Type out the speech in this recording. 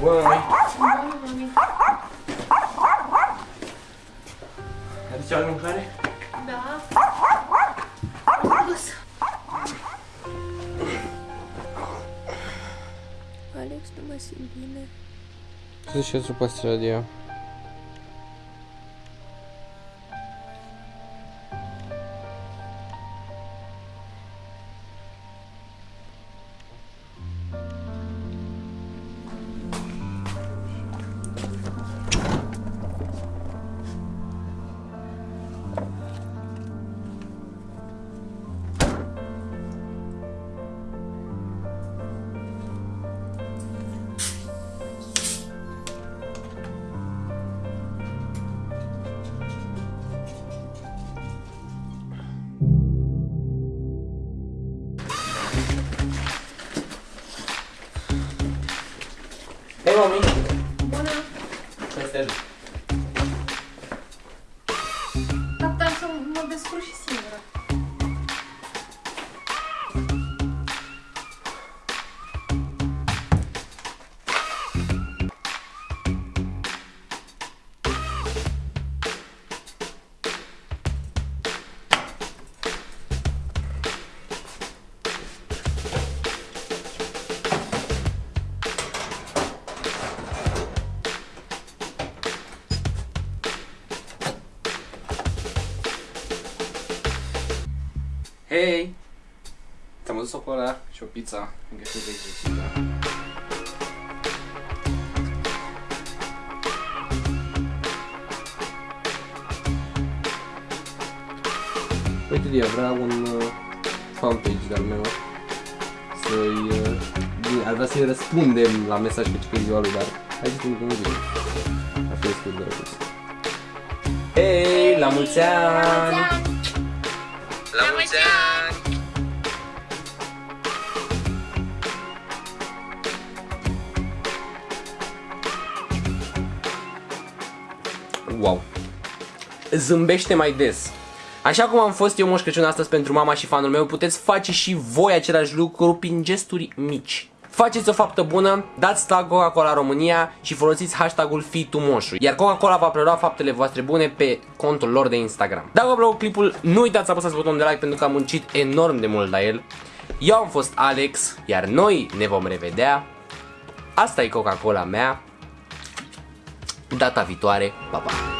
Bună, mami. Bună, mami. Aduce altă mâncare? Da. Am dus. Alex, nu mă simt bine. Să și eu pe stradie. Hei, mami! Bună. Să te ajut. Hei! Ți-am adus o cola și o pizza, încă știu de exercită. Uite, Dia, vreau un uh, fanpage de-al meu să-i... Uh, bine, ar vrea să-i răspundem la mesaj pe ce ziua lui, dar hai să nu zi. Ar fi destul de drăguț. Hei, la mulți ani! La mulți ani! Wow! Zâmbește mai des! Așa cum am fost eu Moș Crăciun astăzi pentru mama și fanul meu, puteți face și voi același lucru prin gesturi mici. Faceți o faptă bună, dați tag Coca-Cola România și folosiți hashtagul FITUMOșu, iar Coca-Cola va prelua faptele voastre bune pe contul lor de Instagram. Dacă vă plăcut clipul, nu uitați să apăsați butonul de like pentru că am muncit enorm de mult la el. Eu am fost Alex, iar noi ne vom revedea. Asta e Coca-Cola mea. Data viitoare, pa, pa!